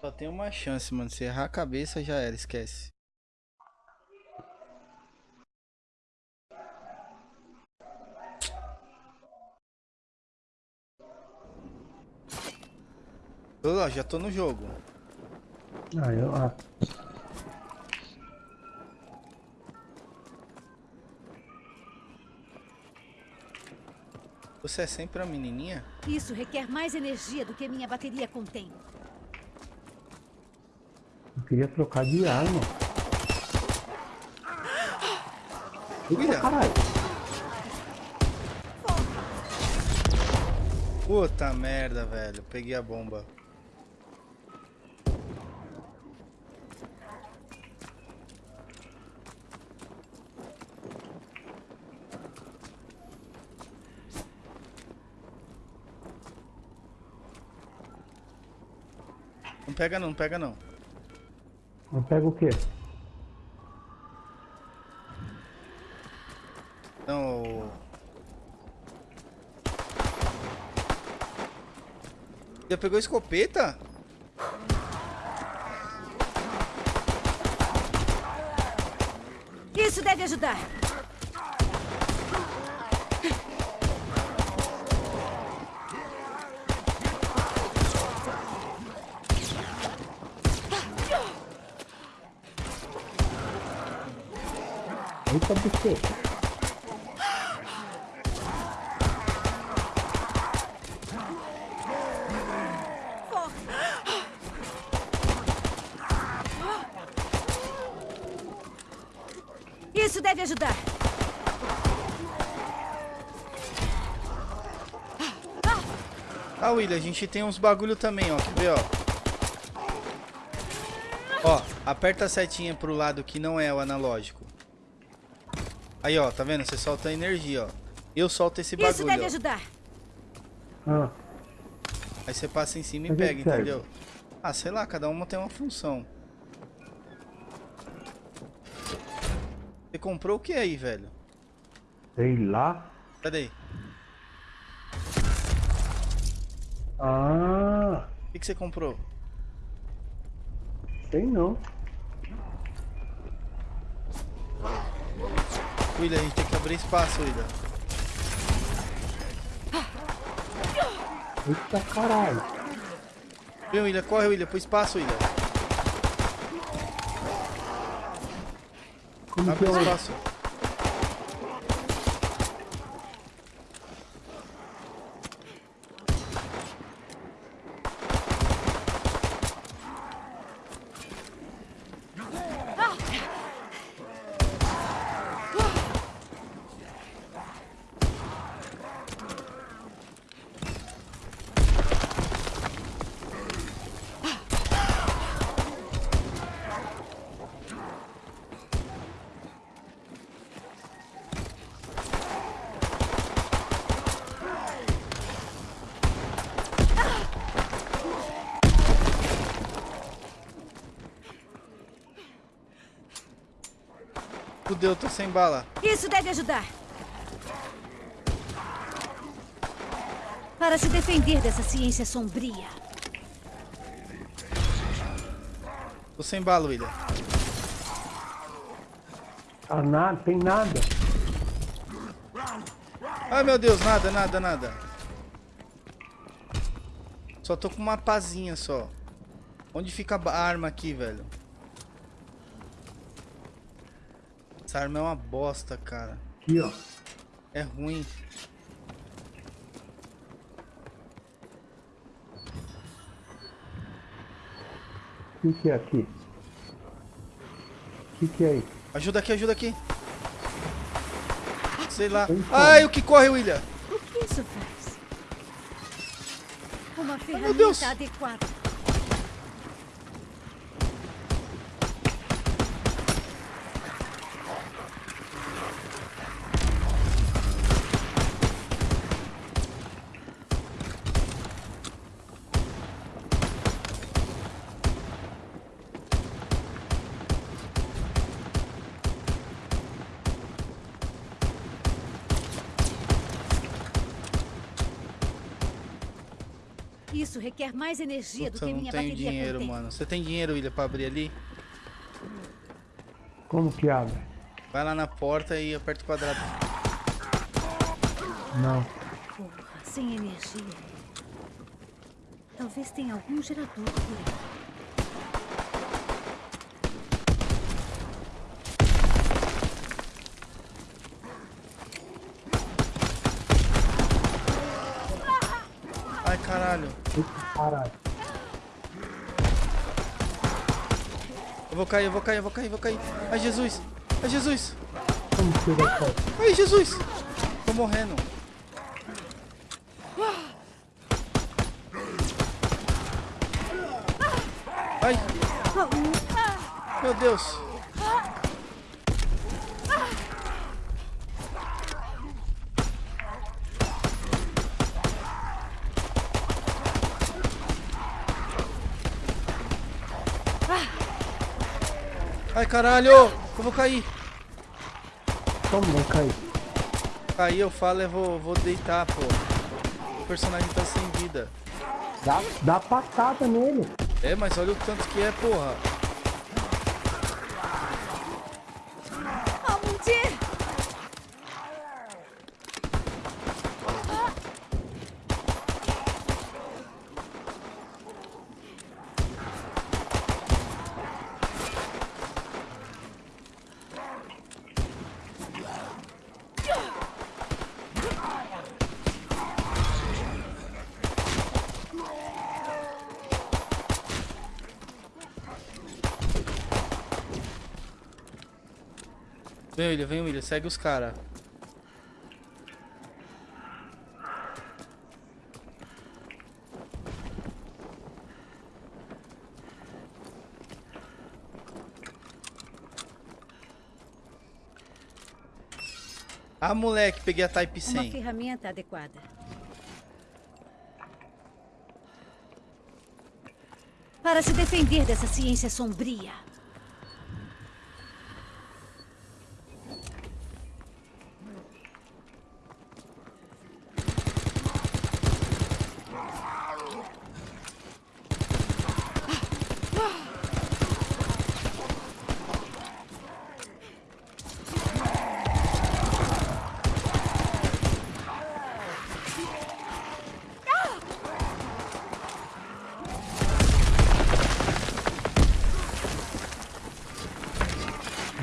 Só tem uma chance, mano. Se errar a cabeça, já era, esquece. Ô, já tô no jogo. Ah, eu. Ah. Você é sempre a menininha? Isso requer mais energia do que minha bateria contém. Eu queria trocar de arma. Eita, caralho. Puta merda, velho. Peguei a bomba. Não pega não, não pega não. Eu pego o quê? Não. Já pegou escopeta? Isso deve ajudar. Buceta. Isso deve ajudar. Ah, William, a gente tem uns bagulho também, ó. Quer ver, ó? Ó, aperta a setinha pro lado que não é o analógico. Aí, ó, tá vendo? Você solta energia, ó. Eu solto esse Isso bagulho, deve ó. ajudar. Ah, Aí você passa em cima e Mas pega, serve? entendeu? Ah, sei lá, cada uma tem uma função. Você comprou o que aí, velho? sei lá. Cadê? Ah, O que, que você comprou? sei não. William, a gente tem que abrir espaço, William. Eita, caralho. Vem, William, corre, William, pro espaço, William. Como que Abre é o... espaço. Fudeu, tô sem bala. Isso deve ajudar. Para se defender dessa ciência sombria. Tô sem bala, William. Ah, nada, tem nada. Ai, meu Deus, nada, nada, nada. Só tô com uma pazinha só. Onde fica a arma aqui, velho? Essa arma é uma bosta, cara. Aqui, ó. É ruim. O que, que é aqui? O que, que é isso? Ajuda aqui, ajuda aqui. Sei lá. Então. Ai, o que corre, William? O que isso faz? Uma Deus. ferramenta adequada. Requer mais energia Puta, do que não minha tenho bateria dinheiro, contém. mano. Você tem dinheiro, William, pra abrir ali? Como que abre? Vai lá na porta e aperta o quadrado. Não. Porra, sem energia. Talvez tenha algum gerador por aí. Ai, caralho. Caralho. Eu vou cair, eu vou cair, eu vou cair, eu vou cair. Ai, Jesus. Ai, Jesus. Como? Ai, Jesus. Tô morrendo. Ai, meu Deus. Ai, caralho. Eu vou cair. Como vai cair? Aí eu falo, eu vou, vou deitar, pô. O personagem tá sem vida. Dá, dá patada nele. É, mas olha o tanto que é, porra. Vem, William, vem, William. Segue os caras. Ah, moleque, peguei a Type Uma 100. ferramenta adequada. Para se defender dessa ciência sombria.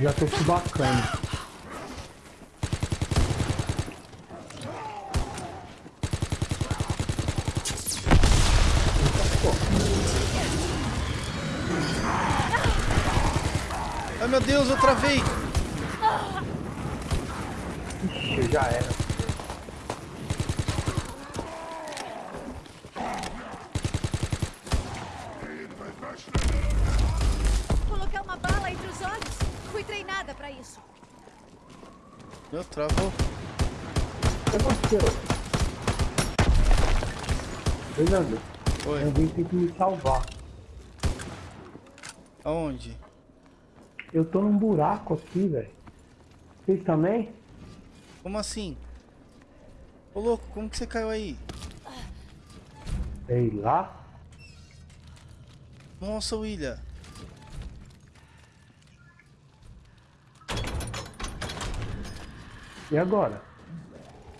Já tô bacana. Ai, meu Deus, eu travei. Ixi, já era. Colocar uma bala entre os olhos. Fui treinada para isso. Meu, travou. O que aconteceu? Fernando, Oi, alguém tem que me salvar. aonde? Eu tô num buraco aqui, velho. Vocês também? Como assim? Ô, louco, como que você caiu aí? Sei lá. Nossa, William. E agora?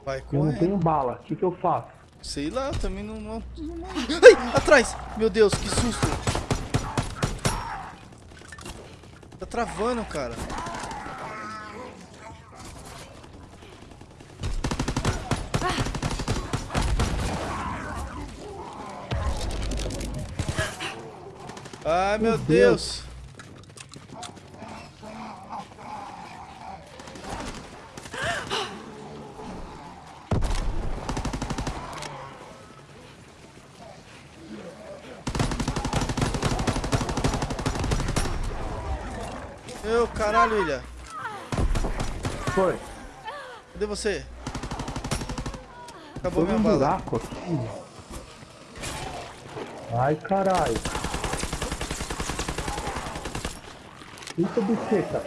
Vai Eu não tenho bala. O que, que eu faço? Sei lá, também não, não, não- Ai, atrás! Meu Deus, que susto! Tá travando, cara. Ai, meu Meu Deus. Deus. você. Acabou Foi minha um bala. buraco aqui. Ai, caralho. puta buceta.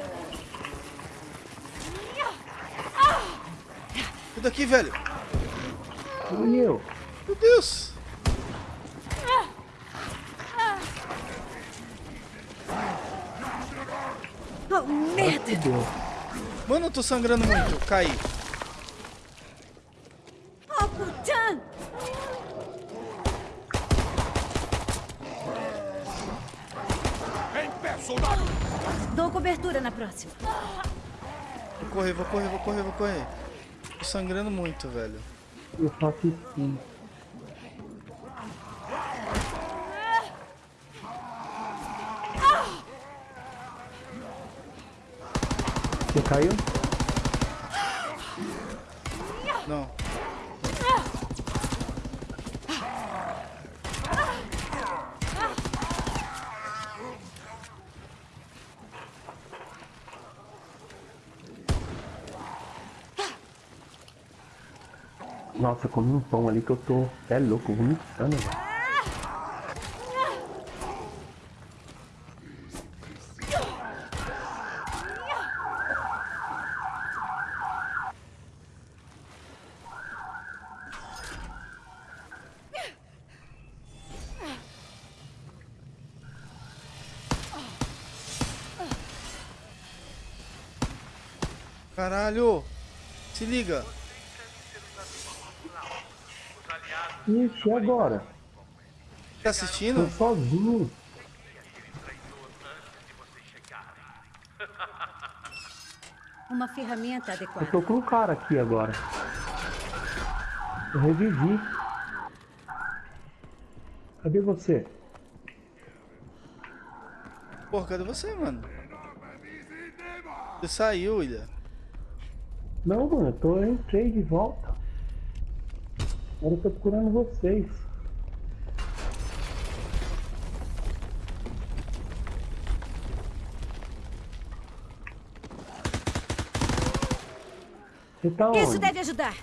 Cuida daqui, velho. Fui. Meu Deus. Oh, merda. Mano, eu tô sangrando muito. Caí. Soldado! Dou cobertura na próxima. Vou correr, vou correr, vou correr, vou correr. Tô sangrando muito, velho. Eu faço assim. Você caiu? Não. Nossa, comi um pão ali que eu tô. É louco, vomitando, velho. Caralho! Se liga. Ixi, e agora? Tá Tô assistindo? sozinho. Uma ferramenta Eu adequada. tô com um cara aqui agora. Eu revivi. Cadê você? Porra, cadê você, mano? Você saiu, Ilha. Não, mano, eu tô, eu entrei de volta. Agora eu tô procurando vocês. Você tá Isso onde? deve ajudar.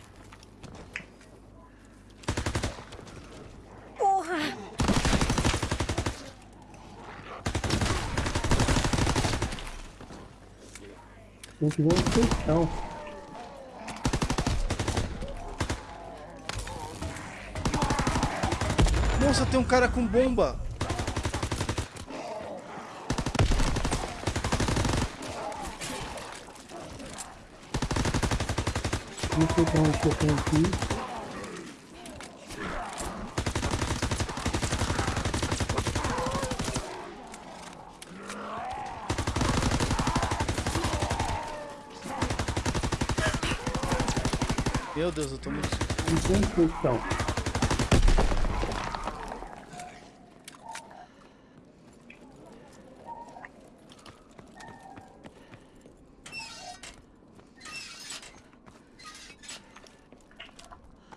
Porra! Tem que ver onde vocês Nossa, tem um cara com bomba. Que eu tenho que ir. Meu Deus, eu tô muito. Não sei onde vocês estão.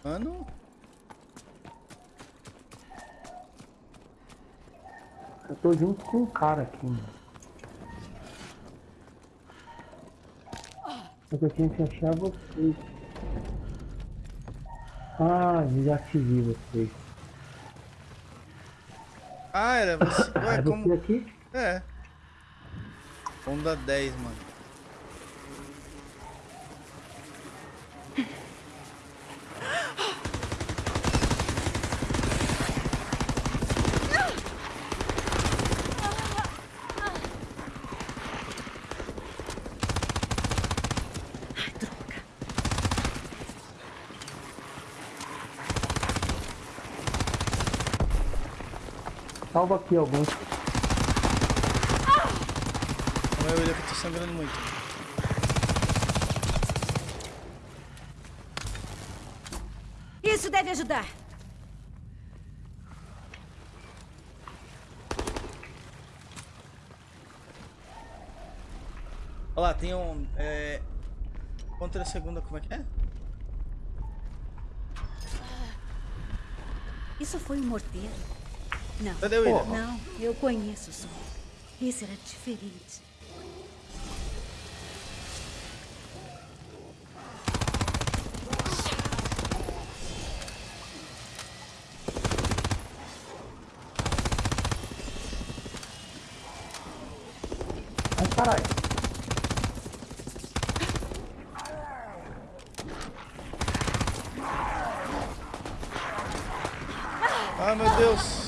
Mano. Eu tô junto com um cara aqui, mano. Só que eu tinha que achar vocês. Ah, já te vi vocês. Ah, era você. Ué, É você como. aqui? É. Onda 10, mano. Salva aqui alguns. Calma aí, William, que eu tô sangrando muito. Isso deve ajudar. Olha lá, tem um. É... Contra a segunda, como é que é? Isso foi um morteiro? Não. Cadê o William? Não, eu conheço o som. Esse era diferente. Ai, caralho. Ah, meu Deus.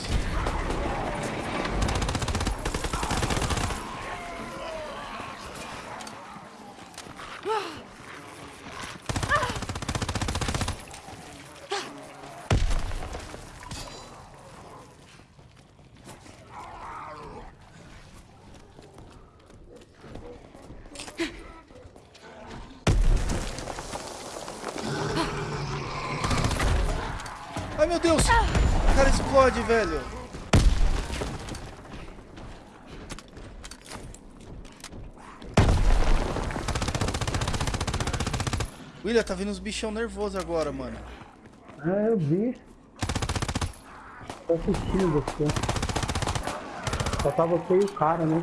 Ai, meu Deus! O cara explode, velho. William, tá vindo uns bichão nervoso agora, mano. Ah, eu vi. Tô assistindo você. Só tá você e o cara, né?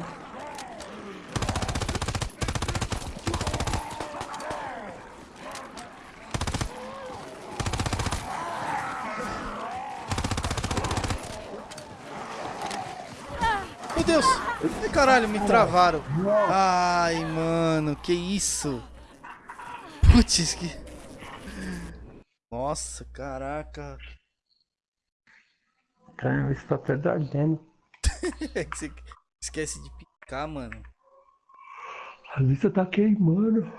Deus! Ai, caralho, me travaram. Ai, mano, que isso? Putz, que... Nossa, caraca. Cara, isso tá até ardendo. Esquece de picar, mano. A lista tá queimando.